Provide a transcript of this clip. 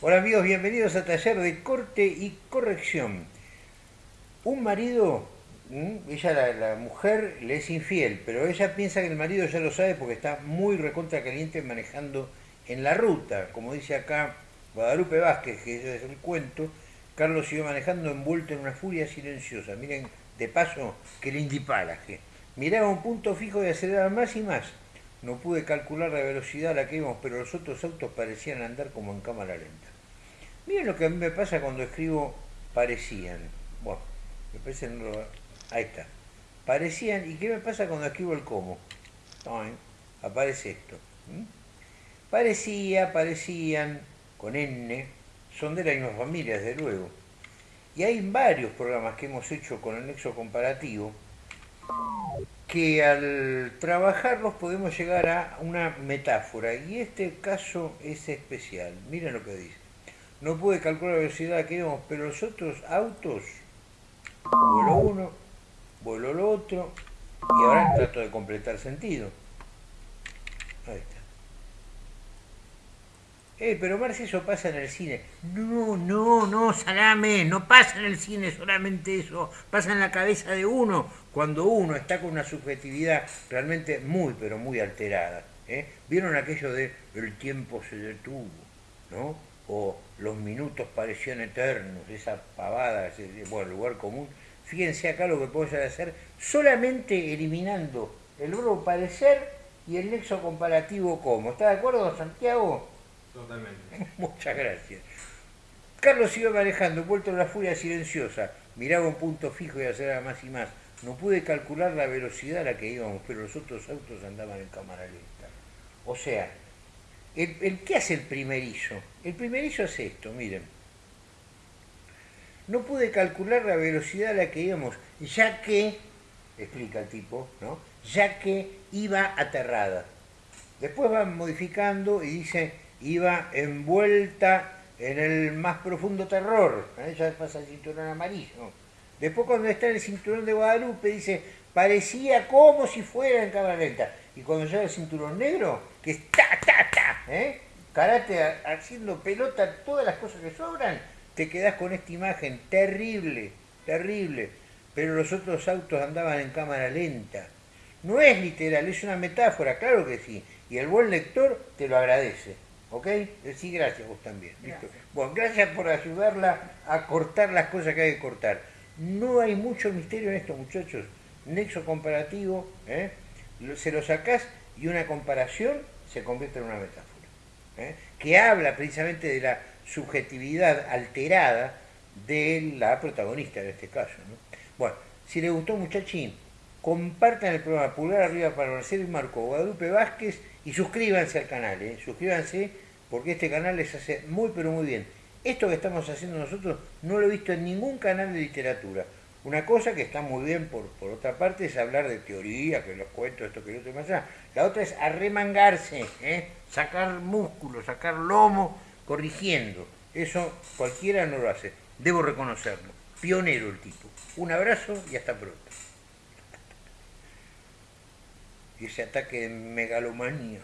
Hola amigos, bienvenidos a Taller de Corte y Corrección. Un marido, ella la, mujer le es infiel, pero ella piensa que el marido ya lo sabe porque está muy recontra caliente manejando en la ruta. Como dice acá Guadalupe Vázquez, que es el cuento, Carlos iba manejando envuelto en una furia silenciosa. Miren, de paso, que le indipalaje. Miraba un punto fijo y aceleraba más y más no pude calcular la velocidad a la que íbamos, pero los otros autos parecían andar como en cámara lenta. Miren lo que a mí me pasa cuando escribo parecían. Bueno, me parece Ahí está. Parecían. ¿Y qué me pasa cuando escribo el cómo? aparece esto. Parecía, parecían, con N, son de la misma familia, desde luego. Y hay varios programas que hemos hecho con el nexo comparativo que al trabajarlos podemos llegar a una metáfora y este caso es especial. Miren lo que dice. No pude calcular la velocidad que íbamos, pero los otros autos, vuelo uno, vuelo el otro, y ahora trato de completar sentido. Ahí está. Eh, pero Marci, eso pasa en el cine. No, no, no, salame, no pasa en el cine solamente eso, pasa en la cabeza de uno, cuando uno está con una subjetividad realmente muy, pero muy alterada. ¿eh? ¿Vieron aquello de el tiempo se detuvo? ¿no? O los minutos parecían eternos, esa pavada, ese, bueno, lugar común. Fíjense acá lo que puedo hacer solamente eliminando el verbo parecer y el nexo comparativo como. ¿Está de acuerdo, Santiago? Totalmente. Muchas gracias. Carlos iba manejando, vuelto a la furia silenciosa. Miraba un punto fijo y aceleraba más y más. No pude calcular la velocidad a la que íbamos, pero los otros autos andaban en cámara lenta. O sea, el, ¿qué hace el primerizo? El primerizo hace esto, miren. No pude calcular la velocidad a la que íbamos, ya que, explica el tipo, ¿no? Ya que iba aterrada. Después van modificando y dice, iba envuelta en el más profundo terror. Ya pasa el cinturón amarillo. Después cuando está en el cinturón de Guadalupe dice, parecía como si fuera en cámara lenta. Y cuando llega el cinturón negro, que es ta, ta, ta, ¿eh? karate haciendo pelota todas las cosas que sobran, te quedas con esta imagen terrible, terrible. Pero los otros autos andaban en cámara lenta. No es literal, es una metáfora, claro que sí. Y el buen lector te lo agradece. ¿Ok? Sí, gracias vos también. Bueno, gracias por ayudarla a cortar las cosas que hay que cortar. No hay mucho misterio en esto, muchachos. Nexo comparativo, ¿eh? se lo sacás y una comparación se convierte en una metáfora. ¿eh? Que habla precisamente de la subjetividad alterada de la protagonista en este caso. Bueno, si les gustó, muchachín, compartan el programa Pulgar Arriba para Marcelo y Marco Guadalupe Vázquez y suscríbanse al canal, ¿eh? suscríbanse porque este canal les hace muy pero muy bien. Esto que estamos haciendo nosotros no lo he visto en ningún canal de literatura. Una cosa que está muy bien por, por otra parte es hablar de teoría, que los cuentos, esto que lo otro más allá. La otra es arremangarse, ¿eh? sacar músculo, sacar lomo, corrigiendo. Eso cualquiera no lo hace. Debo reconocerlo. Pionero el tipo. Un abrazo y hasta pronto y ese ataque de megalomanía.